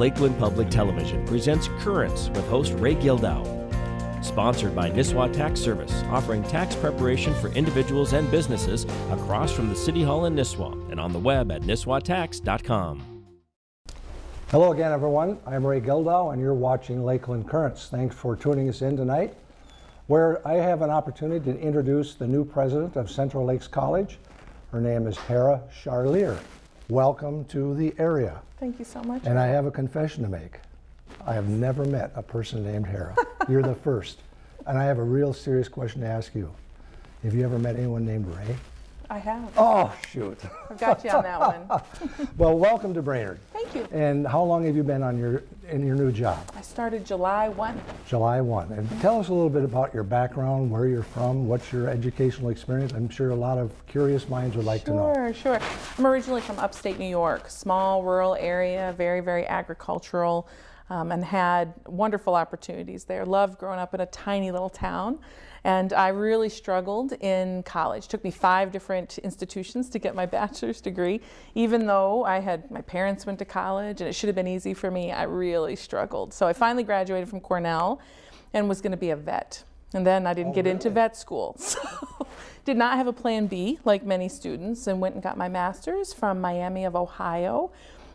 Lakeland Public Television presents Currents with host Ray Gildow. Sponsored by Nisswa Tax Service, offering tax preparation for individuals and businesses across from the City Hall in Nisswa and on the web at nisswatax.com. Hello again, everyone. I'm Ray Gildow, and you're watching Lakeland Currents. Thanks for tuning us in tonight, where I have an opportunity to introduce the new president of Central Lakes College. Her name is Hara Charlier. Welcome to the area. Thank you so much. And I have a confession to make. I have never met a person named Hara. You're the first. And I have a real serious question to ask you. Have you ever met anyone named Ray? I have. Oh, shoot. I've got you on that one. well, welcome to Brainerd. Thank you. And how long have you been on your in your new job? I started July 1. July 1. And tell us a little bit about your background, where you're from, what's your educational experience. I'm sure a lot of curious minds would like sure, to know. Sure, sure. I'm originally from upstate New York, small rural area, very, very agricultural. Um, and had wonderful opportunities there. Loved growing up in a tiny little town. And I really struggled in college. It took me five different institutions to get my bachelor's degree. Even though I had, my parents went to college and it should have been easy for me, I really struggled. So I finally graduated from Cornell and was going to be a vet. And then I didn't oh, get really? into vet school. So did not have a plan B like many students and went and got my master's from Miami of Ohio.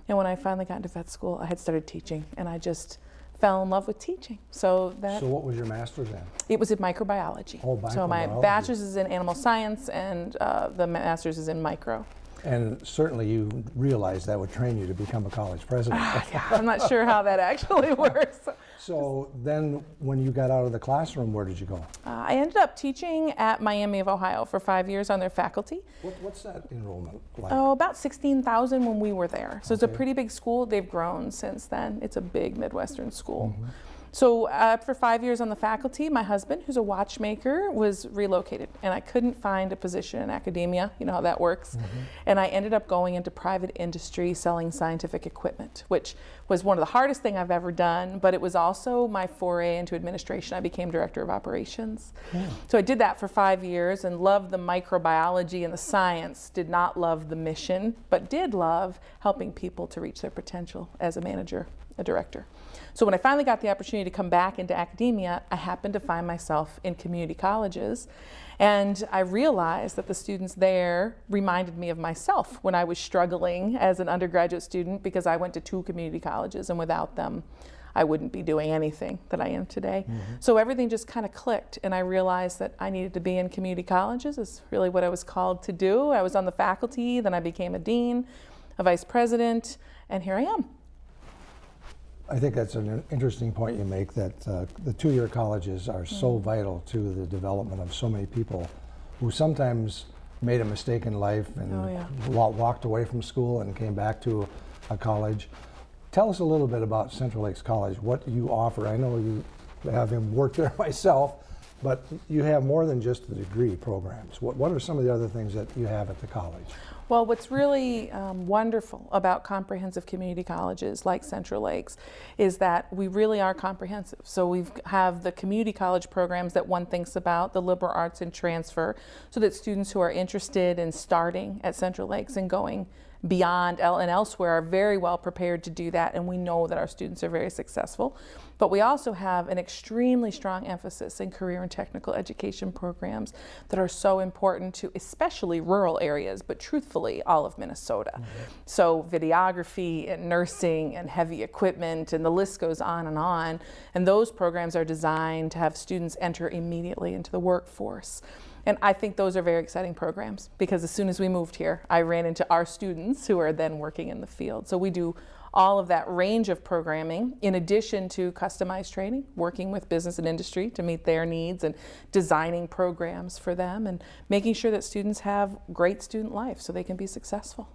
And when I finally got into vet school, I had started teaching and I just fell in love with teaching. So that So what was your master's in? it was in microbiology. Oh, So my bachelor's is in animal science and uh, the master's is in micro. And certainly you realized that would train you to become a college president. I'm not sure how that actually works. Uh, so then when you got out of the classroom, where did you go? Uh, I ended up teaching at Miami of Ohio for five years on their faculty. What, what's that enrollment like? Oh, about 16,000 when we were there. So it's a pretty big school. They've grown since then. It's a big Midwestern school. Mm-hmm. So uh, after five years on the faculty, my husband, who's a watchmaker, was relocated, and I couldn't find a position in academia. You know how that works. Mm-hmm. And I ended up going into private industry selling scientific equipment, which was one of the hardest thing I've ever done. But it was also my foray into administration. I became director of operations. So I did that for five years and loved the microbiology and the science. Did not love the mission, but did love helping people to reach their potential as a manager, a director. So when I finally got the opportunity to come back into academia, I happened to find myself in community colleges. And I realized that the students there reminded me of myself when I was struggling as an undergraduate student because I went to two community colleges and without them, I wouldn't be doing anything that I am today. Mm-hmm. So everything just kind of clicked and I realized that I needed to be in community colleges is really what I was called to do. I was on the faculty, then I became a dean, a vice president, and here I am. I think that's an interesting point you make that uh, the two-year colleges are so vital to the development of so many people who sometimes made a mistake in life and Oh, yeah. walked away from school and came back to a college. Tell us a little bit about Central Lakes College, what you offer. I know you having worked there myself, but you have more than just the degree programs. What, what are some of the other things that you have at the college? Well, what's really um, wonderful about comprehensive community colleges like Central Lakes is that we really are comprehensive. So we have the community college programs that one thinks about, the liberal arts and transfer, so that students who are interested in starting at Central Lakes and going beyond and elsewhere are very well prepared to do that and we know that our students are very successful. But we also have an extremely strong emphasis in career and technical education programs that are so important to especially rural areas, but truthfully all of Minnesota. Mm-hmm. So videography and nursing and heavy equipment and the list goes on and on. And those programs are designed to have students enter immediately into the workforce. And I think those are very exciting programs because as soon as we moved here, I ran into our students who are then working in the field. So we do all of that range of programming in addition to customized training, working with business and industry to meet their needs and designing programs for them and making sure that students have great student life so they can be successful.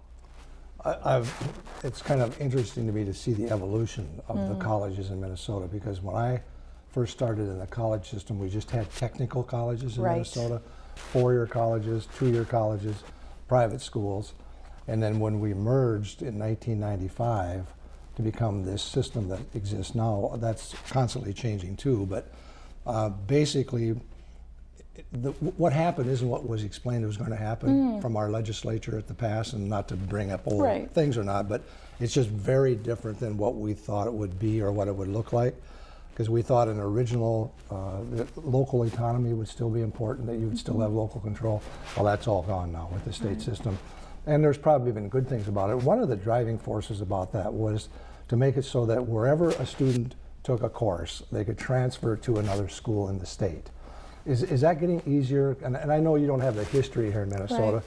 I- I've, it's kind of interesting to me to see the evolution of the mm. colleges in Minnesota because when I first started in the college system, we just had technical colleges in Right. Minnesota, four-year colleges, two-year colleges, private schools. And then when we merged in 1995 to become this system that exists now, that's constantly changing too. But uh, basically, the, what happened isn't what was explained was going to happen from our legislature at the past, and not to bring up old Mm. Right. things or not, but it's just very different than what we thought it would be or what it would look like. Because we thought an original uh, local economy would still be important, that you would still have local control. Well, that's all gone now with the state system. And there's probably been good things about it. One of the driving forces about that was to make it so that wherever a student took a course, they could transfer to another school in the state. Is, is that getting easier? And, and I know you don't have the history here in Minnesota, Right.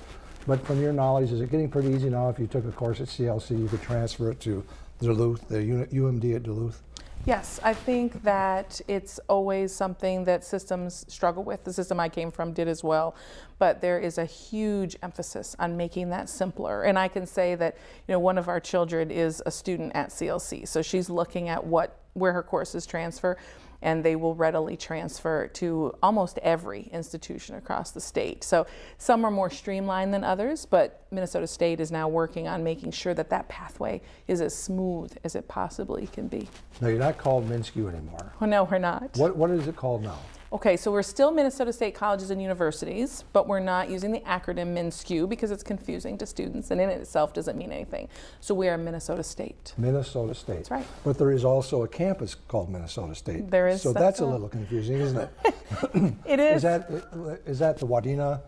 but from your knowledge, is it getting pretty easy now if you took a course at CLC, you could transfer it to Duluth, the UMD at Duluth? Yes, I think that it's always something that systems struggle with. The system I came from did as well, but there is a huge emphasis on making that simpler. And I can say that, you know, one of our children is a student at CLC, so she's looking at what where her courses transfer, and they will readily transfer to almost every institution across the state. So some are more streamlined than others, but Minnesota State is now working on making sure that that pathway is as smooth as it possibly can be. No, you're not called MnSCU anymore. Oh, no, we're not. What, what is it called now? Okay, so we're still Minnesota State Colleges and Universities, but we're not using the acronym MnSCU because it's confusing to students and in itself doesn't mean anything. So we are Minnesota State. Minnesota State. That's right. But there is also a campus called Minnesota State. There is, So that's that's a little confusing, isn't it? It is. Is that, is that the Wadena?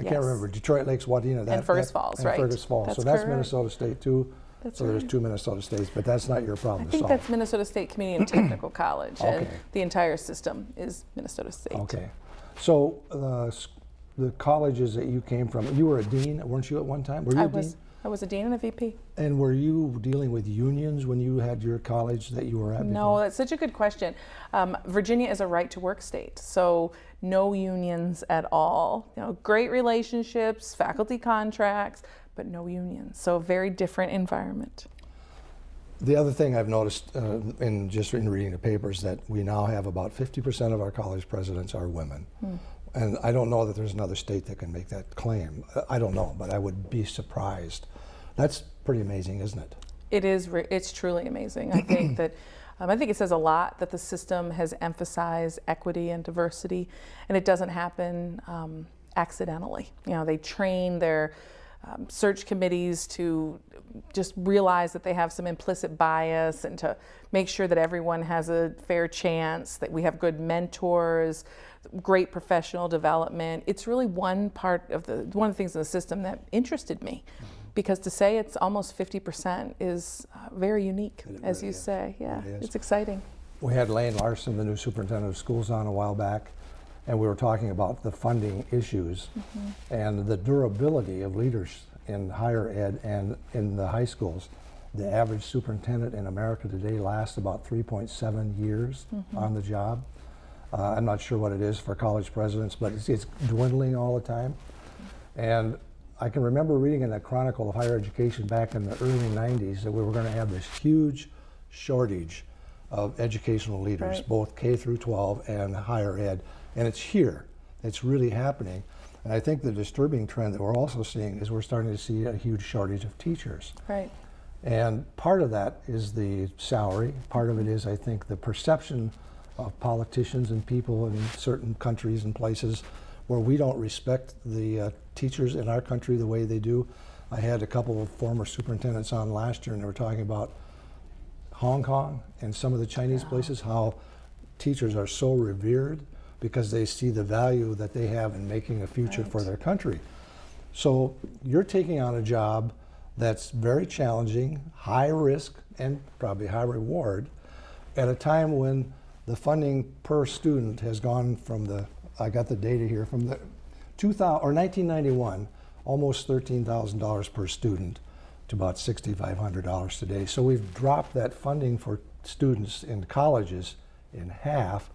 I can't remember, Detroit Lakes, Wadena. that- Fergus that- Falls, and right. Fergus Falls. So That's that's correct. Minnesota State too. That's So there's two Minnesota States, but that's not your I problem to think solve. that's Minnesota State Community and Technical College, and the entire system is Minnesota State. Okay. So uh, the colleges that you came from, you were a dean, weren't you at one time? Were you I a dean? was I was a dean and a VP. And were you dealing with unions when you had your college that you were at? No, before? that's such a good question. Um, Virginia is a right to work state, so no unions at all. You know, great relationships, faculty contracts, but no unions. So a very different environment. The other thing I've noticed uh, in just in reading the papers that we now have about 50% of our college presidents are women. And I don't know that there's another state that can make that claim. Uh, I don't know, but I would be surprised. That's pretty amazing, isn't it? It is. It's truly amazing. I think that. Um, I think it says a lot that the system has emphasized equity and diversity, and it doesn't happen um, accidentally. You know, they train their um, search committees to just realize that they have some implicit bias and to make sure that everyone has a fair chance, that we have good mentors, great professional development. It's really one part of the one of the things in the system that interested me. Because to say it's almost 50% is uh, very unique, as really you is. say. Yeah, is. it's exciting. We had Laine Larson, the new superintendent of schools, on a while back, and we were talking about the funding issues and the durability of leaders in higher ed and in the high schools. The average superintendent in America today lasts about 3.7 years on the job. Uh, I'm not sure what it is for college presidents, but it's, it's dwindling all the time. And I can remember reading in the Chronicle of Higher Education back in the early 90s that we were going to have this huge shortage of educational leaders, Right. both K through 12 and higher ed. And it's here. It's really happening. And I think the disturbing trend that we're also seeing is we're starting to see a huge shortage of teachers. Right. And part of that is the salary. Part of it is, I think, the perception of politicians and people in certain countries and places where we don't respect the uh, teachers in our country the way they do. I had a couple of former superintendents on last year, and they were talking about Hong Kong and some of the Chinese places, how teachers are so revered because they see the value that they have in making a future for their country. So you're taking on a job that's very challenging, high risk, and probably high reward at a time when the funding per student has gone from the, I got the data here, from the 2000, or 1991, almost $13,000 per student to about $6,500 today. So we've dropped that funding for students in colleges in half.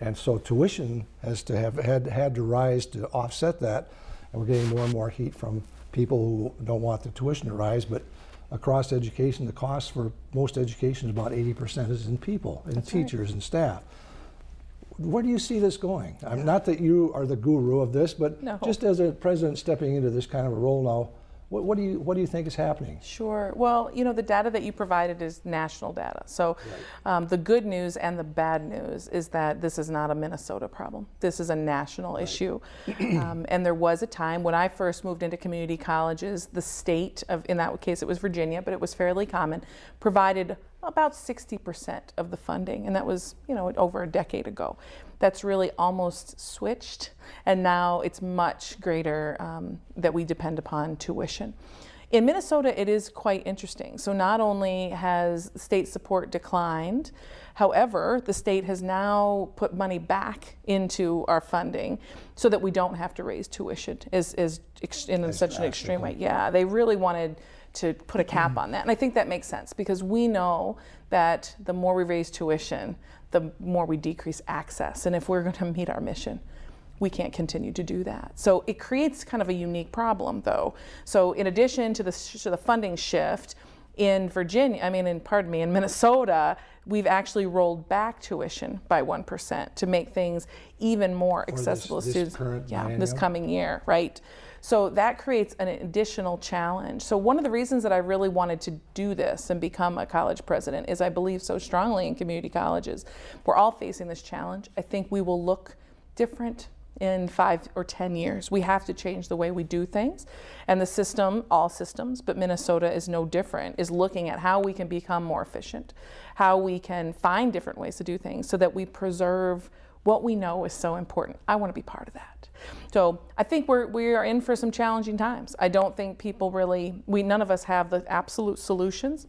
And so tuition has to have had, had to rise to offset that. And we're getting more and more heat from people who don't want the tuition to rise. But across education, the cost for most education is about 80% is in people, in That's right. teachers and staff. Where do you see this going? I'm not that you are the guru of this, but No. just as a president stepping into this kind of a role now, What, what do you what do you think is happening? Sure. Well, you know, the data that you provided is national data. So um, the good news and the bad news is that this is not a Minnesota problem. This is a national issue. Um, and there was a time when I first moved into community colleges, the state of, in that case it was Virginia, but it was fairly common, provided about 60% of the funding. And that was, you know, over a decade ago. That's really almost switched. And now it's much greater um, that we depend upon tuition. In Minnesota, it is quite interesting. So not only has state support declined, however, the state has now put money back into our funding so that we don't have to raise tuition is, is in such an extreme way. Yeah, they really wanted to put a cap on that. And I think that makes sense because we know that the more we raise tuition, the more we decrease access. And if we're going to meet our mission, we can't continue to do that. So it creates kind of a unique problem, though. So in addition to the, to the funding shift, in Virginia, I mean, in pardon me, in Minnesota, we've actually rolled back tuition by one percent to make things even more accessible this- to students. yeah, this coming year, right? So that creates an additional challenge. So one of the reasons that I really wanted to do this and become a college president is I believe so strongly in community colleges. We're all facing this challenge. I think we will look different in five or 10 years. We have to change the way we do things. And the system, all systems, but Minnesota is no different, is looking at how we can become more efficient, how we can find different ways to do things so that we preserve what we know is so important. I want to be part of that. So I think we're, we are in for some challenging times. I don't think people really, we, none of us have the absolute solutions.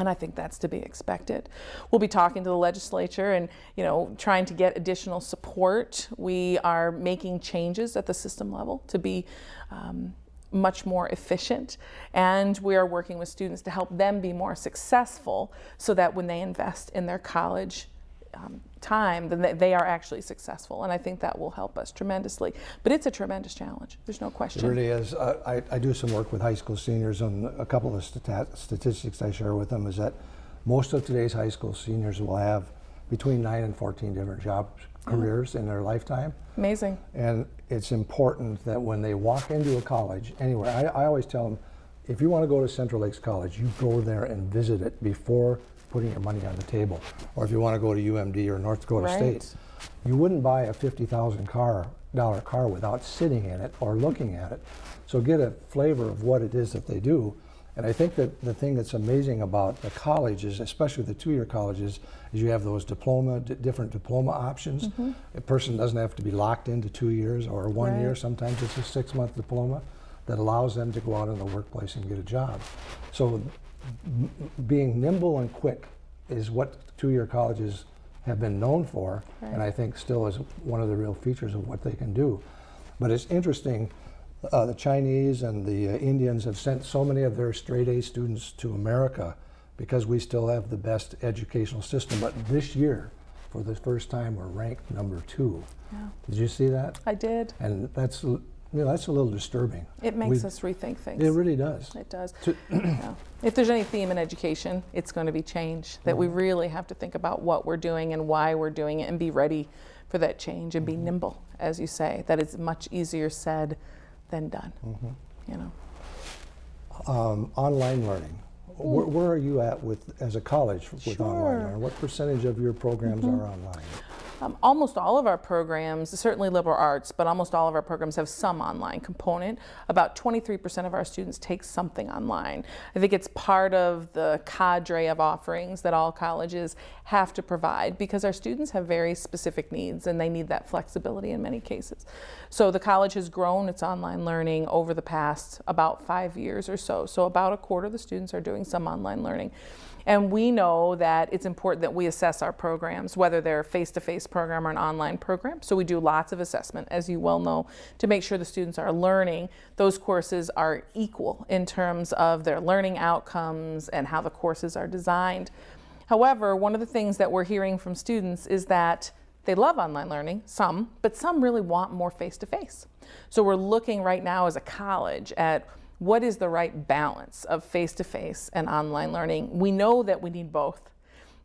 And I think that's to be expected. We'll be talking to the legislature and, you know, trying to get additional support. We are making changes at the system level to be um, much more efficient. And we are working with students to help them be more successful so that when they invest in their college um, time, then they- are actually successful. And I think that will help us tremendously. But it's a tremendous challenge. There's no question. It really is. Uh, I, I do some work with high school seniors, and a couple of stata- statistics I share with them is that most of today's high school seniors will have between nine and 14 different job careers in their lifetime. Amazing. And it's important that when they walk into a college, anywhere, I, I always tell them, if you want to go to Central Lakes College, you go there and visit it before putting your money on the table. Or if you want to go to UMD or North Dakota Right. State, you wouldn't buy a fifty thousand car dollar car without sitting in it or looking at it. So get a flavor of what it is that they do. And I think that the thing that's amazing about the colleges, especially the two-year colleges, is you have those diploma, different diploma options. Mm-hmm. A person doesn't have to be locked into two years or one year. Sometimes it's a six-month diploma that allows them to go out in the workplace and get a job. So being nimble and quick is what two-year colleges have been known for, and I think still is one of the real features of what they can do. But it's interesting, uh, the Chinese and the uh, Indians have sent so many of their straight A students to America because we still have the best educational system. But this year, for the first time, we're ranked number two. Yeah. Did you see that? I did. And that's, know, that's a little disturbing. It makes We- us rethink things. It really does. It does. Yeah. If there's any theme in education, it's going to be change. That we really have to think about what we're doing and why we're doing it and be ready for that change and be nimble, as you say. That is much easier said than done. You know. Um, online learning. Where, where are you at with, as a college with online Sure. Mm-hmm. learning? What percentage of your programs are online? Um, almost all of our programs, certainly liberal arts, but almost all of our programs have some online component. About 23% of our students take something online. I think it's part of the cadre of offerings that all colleges have to provide because our students have very specific needs and they need that flexibility in many cases. So the college has grown its online learning over the past about five years or so. So about a quarter of the students are doing some online learning. And we know that it's important that we assess our programs, whether they're face-to-face program or an online program. So we do lots of assessment, as you well know, to make sure the students are learning. Those courses are equal in terms of their learning outcomes and how the courses are designed. However, one of the things that we're hearing from students is that they love online learning, some, but some really want more face-to-face. So we're looking right now as a college at what is the right balance of face-to-face and online learning. We know that we need both,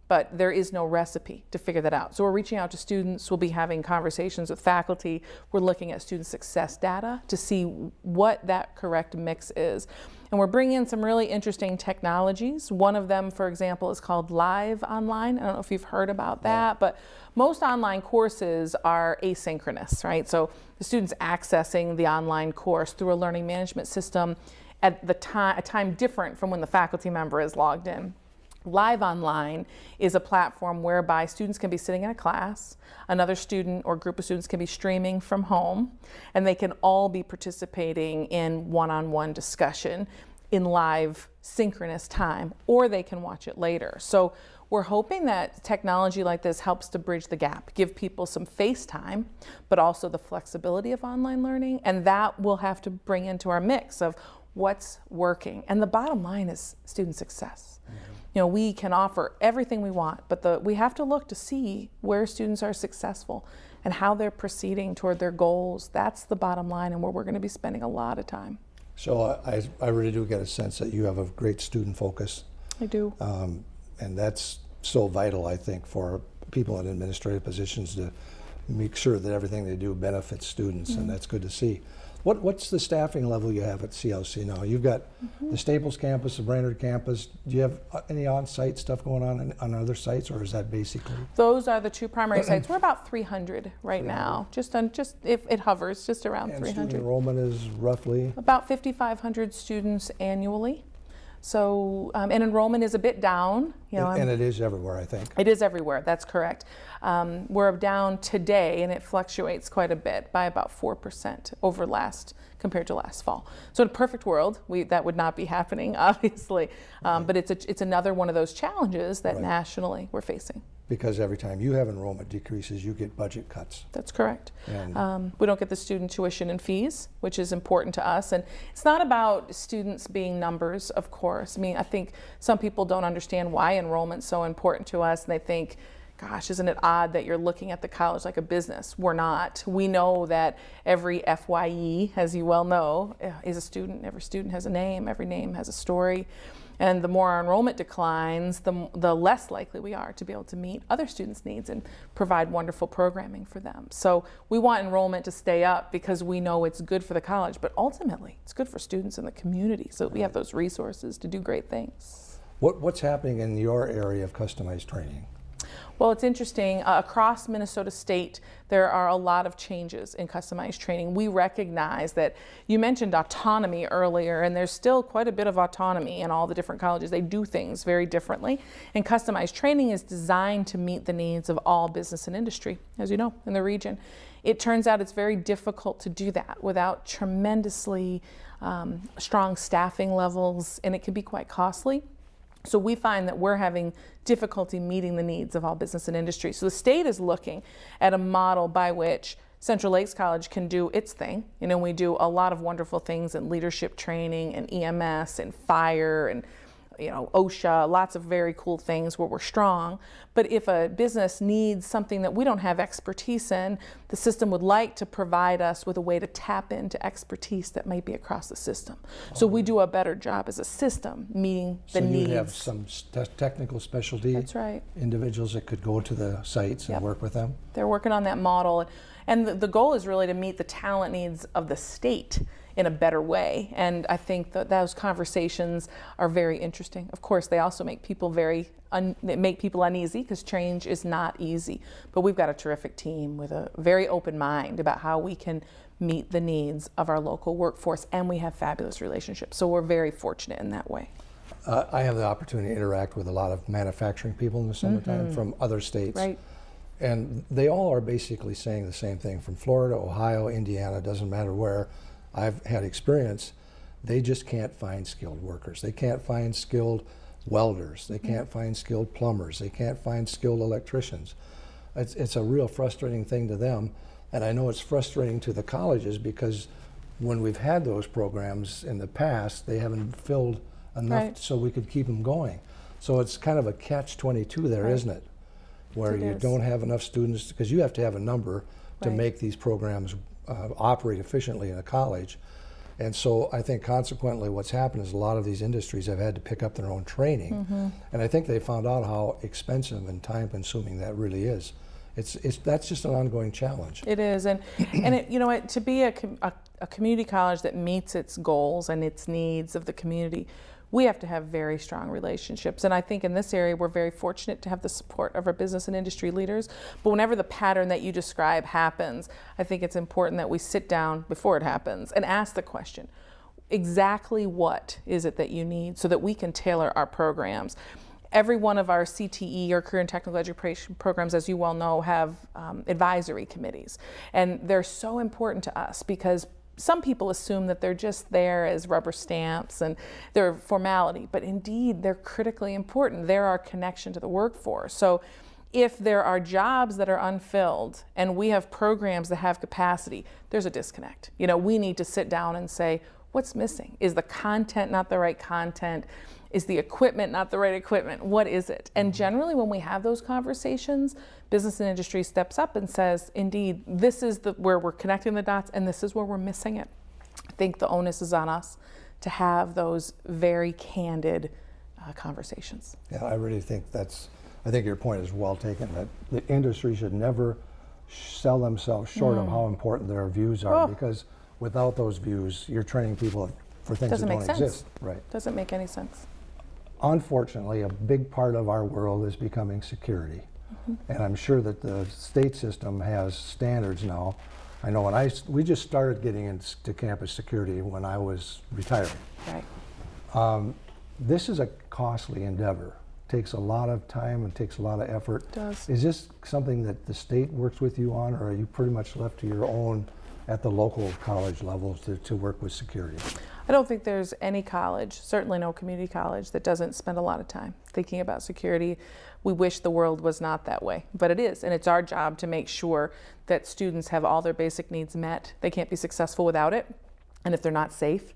but there is no recipe to figure that out. So we're reaching out to students, we'll be having conversations with faculty, we're looking at student success data to see what that correct mix is. And we're bringing in some really interesting technologies. One of them, for example, is called Live Online. I don't know if you've heard about that, but most online courses are asynchronous, right? So the student's accessing the online course through a learning management system at the time, a time different from when the faculty member is logged in. Live Online is a platform whereby students can be sitting in a class, another student or group of students can be streaming from home, and they can all be participating in one-on-one -on -one discussion in live synchronous time, or they can watch it later. So we're hoping that technology like this helps to bridge the gap, give people some face time, but also the flexibility of online learning, and that we'll have to bring into our mix of what's working. And the bottom line is student success. Mm -hmm you know, we can offer everything we want, but the, we have to look to see where students are successful and how they're proceeding toward their goals. That's the bottom line and where we're going to be spending a lot of time. So I, I really do get a sense that you have a great student focus. I do. Um, and that's so vital, I think, for people in administrative positions to make sure that everything they do benefits students, mm -hmm. and mm-hmm. that's good to see. What, what's the staffing level you have at CLC now? You've got mm -hmm. the Staples campus, the Brainerd campus. Do you have uh, any on-site stuff going on in, on other sites, or is that basically? Those are the two primary sites. We're about 300 right now. Just on just if it hovers, just around and 300. Student enrollment is roughly about 5,500 students annually. So, um, and enrollment is a bit down. You know, and, and, it is everywhere, I think. It is everywhere, that's correct. Um, we're down today, and it fluctuates quite a bit by about 4% over last, compared to last fall. So in a perfect world, we, that would not be happening, obviously. Um, right. But it's, a, it's another one of those challenges that right. nationally we're facing because every time you have enrollment decreases, you get budget cuts. That's correct. Um, we don't get the student tuition and fees, which is important to us. And it's not about students being numbers, of course. I mean, I think some people don't understand why enrollment's so important to us, and they think, gosh, isn't it odd that you're looking at the college like a business? We're not. We know that every FYE, as you well know, eh, is a student. Every student has a name. Every name has a story. And the more our enrollment declines, the, the less likely we are to be able to meet other students' needs and provide wonderful programming for them. So we want enrollment to stay up because we know it's good for the college, but ultimately it's good for students in the community so we have those resources to do great things. What, what's happening in your area of customized training? Well, it's interesting. Uh, across Minnesota State, there are a lot of changes in customized training. We recognize that you mentioned autonomy earlier, and there's still quite a bit of autonomy in all the different colleges. They do things very differently. And customized training is designed to meet the needs of all business and industry, as you know, in the region. It turns out it's very difficult to do that without tremendously um, strong staffing levels, and it can be quite costly. So we find that we're having difficulty meeting the needs of all business and industry. So the state is looking at a model by which Central Lakes College can do its thing. You know, we do a lot of wonderful things in leadership training and EMS and fire and you know, OSHA, lots of very cool things where we're strong. But if a business needs something that we don't have expertise in, the system would like to provide us with a way to tap into expertise that might be across the system. Oh. So we do a better job as a system meeting the so needs. So you have some technical specialty That's right. individuals that could go to the sites yep. and work with them? They're working on that model. And the, the goal is really to meet the talent needs of the state in a better way. And I think that those conversations are very interesting. Of course, they also make people very make people uneasy because change is not easy. But we've got a terrific team with a very open mind about how we can meet the needs of our local workforce, and we have fabulous relationships. So we're very fortunate in that way. Uh, I have the opportunity to interact with a lot of manufacturing people in the summertime mm -hmm. from other states. Right. And they all are basically saying the same thing from Florida, Ohio, Indiana, doesn't matter where I've had experience, they just can't find skilled workers. They can't find skilled welders. They can't mm-hmm. find skilled plumbers. They can't find skilled electricians. It's, it's a real frustrating thing to them. And I know it's frustrating to the colleges because when we've had those programs in the past, they haven't filled enough right. so we could keep them going. So it's kind of a catch-22 there, right. not it? Where it you is. don't have enough students, because you have to have a number to make these programs uh, operate efficiently in a college. And so I think consequently what's happened is a lot of these industries have had to pick up their own training. And I think they found out how expensive and time consuming that really is. It's, it's, that's just an ongoing challenge. It is, and and it, you know, it, to be a, com- a, a community college that meets its goals and its needs of the community, we have to have very strong relationships. And I think in this area, we're very fortunate to have the support of our business and industry leaders. But whenever the pattern that you describe happens, I think it's important that we sit down before it happens and ask the question exactly what is it that you need so that we can tailor our programs. Every one of our CTE or career and technical education programs, as you well know, have um, advisory committees. And they're so important to us because some people assume that they're just there as rubber stamps and they're formality, but indeed they're critically important. They're our connection to the workforce. So if there are jobs that are unfilled and we have programs that have capacity, there's a disconnect. You know, we need to sit down and say, what's missing? Is the content not the right content? Is the equipment not the right equipment? What is it? And generally, when we have those conversations, business and industry steps up and says, indeed, this is the, where we're connecting the dots and this is where we're missing it. I think the onus is on us to have those very candid uh, conversations. Yeah, I really think that's, I think your point is well taken, that the industry should never sell themselves short of how important their views are, Mm. Oh. because without those views, you're training people for things Doesn't that make don't sense. exist. Right. Doesn't make any sense. Unfortunately, a big part of our world is becoming security. Mm-hmm. And I'm sure that the state system has standards now. I know when I, we just started getting into campus security when I was retiring. Right. This is a costly endeavor. Takes a lot of time and takes a lot of effort. Does. Is this something that the state works with you on, or are you pretty much left to your own at the local college level to, to work with security? I don't think there's any college, certainly no community college, that doesn't spend a lot of time thinking about security. We wish the world was not that way, but it is. And it's our job to make sure that students have all their basic needs met. They can't be successful without it. And if they're not safe,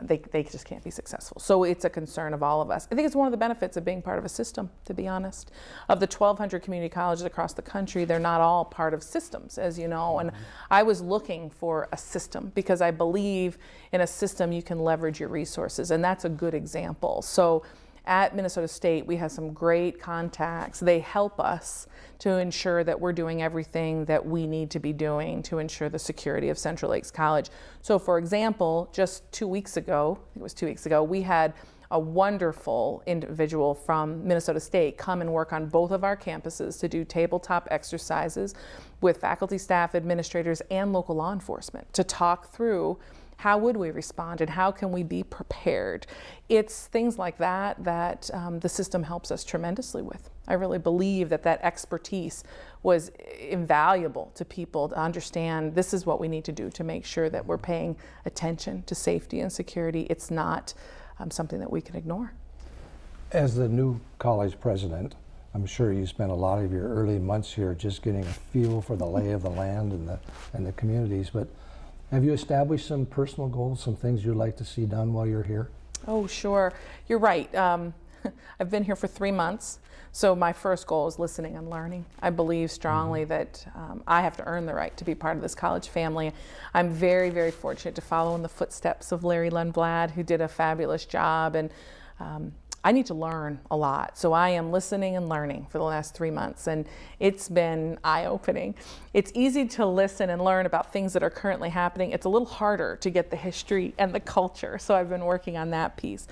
they, they just can't be successful. So it's a concern of all of us. I think it's one of the benefits of being part of a system, to be honest. Of the 1,200 community colleges across the country, they're not all part of systems, as you know. And I was looking for a system because I believe in a system you can leverage your resources, and that's a good example. So at Minnesota State, we have some great contacts. They help us to ensure that we're doing everything that we need to be doing to ensure the security of Central Lakes College. So, for example, just two weeks ago, I think it was two weeks ago, we had a wonderful individual from Minnesota State come and work on both of our campuses to do tabletop exercises with faculty, staff, administrators, and local law enforcement to talk through how would we respond and how can we be prepared? It's things like that that um, the system helps us tremendously with. I really believe that that expertise was invaluable to people to understand this is what we need to do to make sure that we're paying attention to safety and security. It's not um, something that we can ignore. As the new college president, I'm sure you spent a lot of your early months here just getting a feel for the lay of the land and the, and the communities, but have you established some personal goals, some things you'd like to see done while you're here? Oh, sure. You're right. Um, I've been here for three months. So my first goal is listening and learning. I believe strongly that um, I have to earn the right to be part of this college family. I'm very, very fortunate to follow in the footsteps of Larry Lundblad, who did a fabulous job. And um, I need to learn a lot. So I am listening and learning for the last three months, and it's been eye opening. It's easy to listen and learn about things that are currently happening. It's a little harder to get the history and the culture. So I've been working on that piece.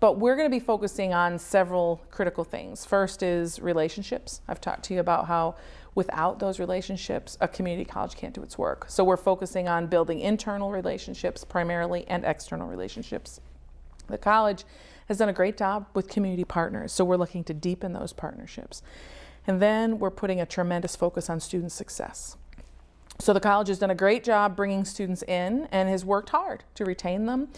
But we're going to be focusing on several critical things. First is relationships. I've talked to you about how without those relationships, a community college can't do its work. So we're focusing on building internal relationships primarily and external relationships. The college has done a great job with community partners, so we're looking to deepen those partnerships. And then we're putting a tremendous focus on student success. So the college has done a great job bringing students in and has worked hard to retain them.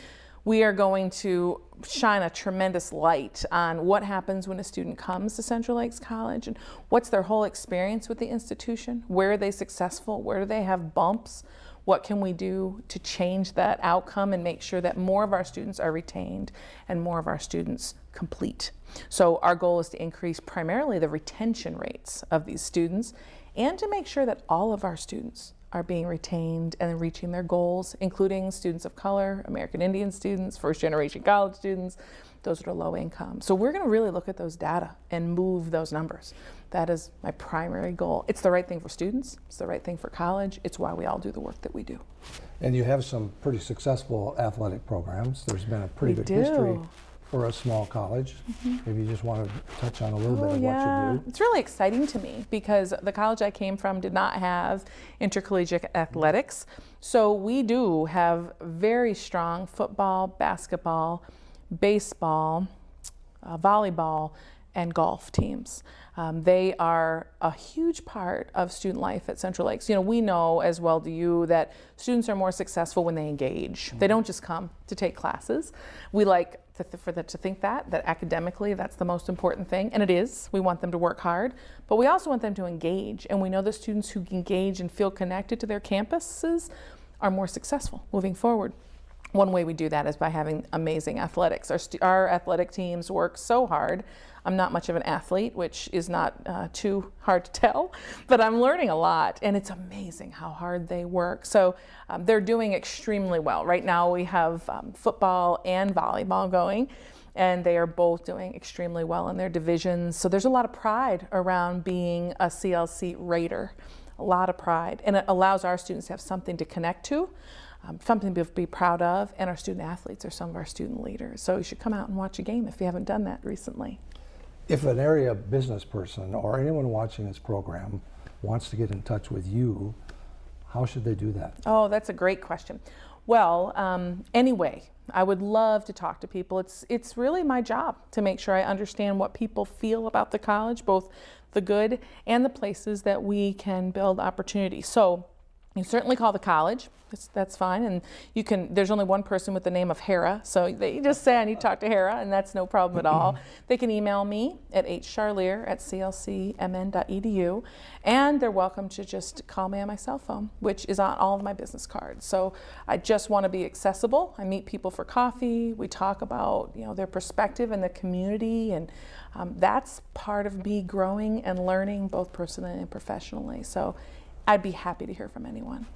We are going to shine a tremendous light on what happens when a student comes to Central Lakes College and what's their whole experience with the institution. Where are they successful? Where do they have bumps? What can we do to change that outcome and make sure that more of our students are retained and more of our students complete? So, our goal is to increase primarily the retention rates of these students and to make sure that all of our students are being retained and reaching their goals, including students of color, American Indian students, first generation college students, those that are low income. So we're going to really look at those data and move those numbers. That is my primary goal. It's the right thing for students, it's the right thing for college, it's why we all do the work that we do. And you have some pretty successful athletic programs. There's been a pretty We good history do. Mm-hmm. for a small college. Maybe you just want to touch on a little bit Oh, of yeah. what you do. It's really exciting to me because the college I came from did not have intercollegiate athletics. So we do have very strong football, basketball, baseball, uh, volleyball, and golf teams. Um, they are a huge part of student life at Central Lakes. You know, we know as well do you that students are more successful when they engage. They don't just come to take classes. We like to th- for them to think that that academically that's the most important thing, and it is. We want them to work hard, but we also want them to engage. And we know that students who engage and feel connected to their campuses are more successful moving forward. One way we do that is by having amazing athletics. Our, our athletic teams work so hard. I'm not much of an athlete, which is not uh, too hard to tell, but I'm learning a lot, and it's amazing how hard they work. So um, they're doing extremely well. Right now, we have um, football and volleyball going, and they are both doing extremely well in their divisions. So there's a lot of pride around being a CLC Raider, a lot of pride, and it allows our students to have something to connect to um, something to be proud of, and our student athletes are some of our student leaders. So you should come out and watch a game if you haven't done that recently. If an area business person or anyone watching this program wants to get in touch with you, how should they do that? Oh, that's a great question. Well, um, anyway, I would love to talk to people. It's it's really my job to make sure I understand what people feel about the college, both the good and the places that we can build opportunity. So you certainly call the college. That's, that's fine. And you can, there's only one person with the name of Hara. So they you just say, I need to talk to Hara, and that's no problem at all. They can email me at hcharlier at clcmn.edu. And they're welcome to just call me on my cell phone, which is on all of my business cards. So I just want to be accessible. I meet people for coffee. We talk about, you know, their perspective in the community. And um, that's part of me growing and learning both personally and professionally. So I'd be happy to hear from anyone.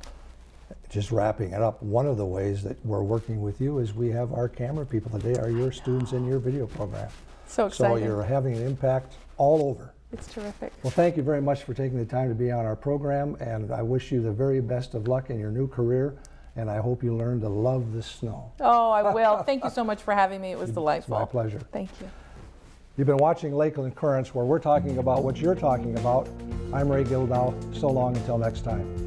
Just wrapping it up, one of the ways that we're working with you is we have our camera people today are your students in your video program. So So you're having an impact all over. It's terrific. Well, thank you very much for taking the time to be on our program, and I wish you the very best of luck in your new career, and I hope you learn to love the snow. Oh, I will. Thank you so much for having me. It was delightful. my pleasure. Thank you. You've been watching Lakeland Currents, where we're talking about what you're talking about. I'm Ray Gildow. So long until next time.